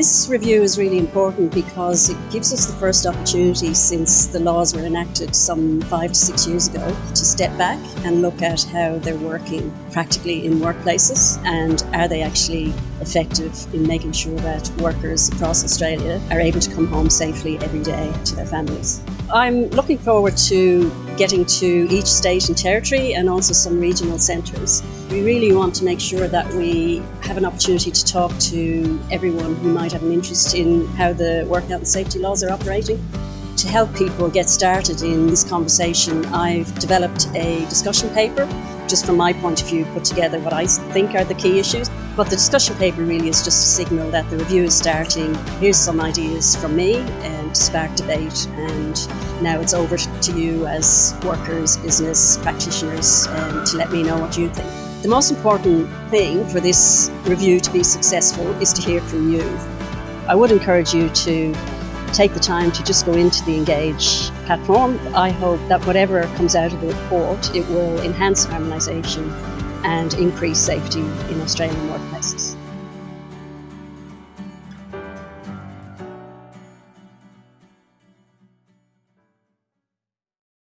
This review is really important because it gives us the first opportunity since the laws were enacted some five to six years ago to step back and look at how they're working practically in workplaces and are they actually effective in making sure that workers across Australia are able to come home safely every day to their families. I'm looking forward to getting to each state and territory and also some regional centres. We really want to make sure that we have an opportunity to talk to everyone who might have an interest in how the work health and safety laws are operating. To help people get started in this conversation, I've developed a discussion paper, just from my point of view, put together what I think are the key issues. But the discussion paper really is just a signal that the review is starting. Here's some ideas from me and to spark debate, and now it's over to you as workers, business practitioners, um, to let me know what you think. The most important thing for this review to be successful is to hear from you. I would encourage you to take the time to just go into the Engage platform. I hope that whatever comes out of the report, it will enhance harmonisation and increase safety in Australian workplaces.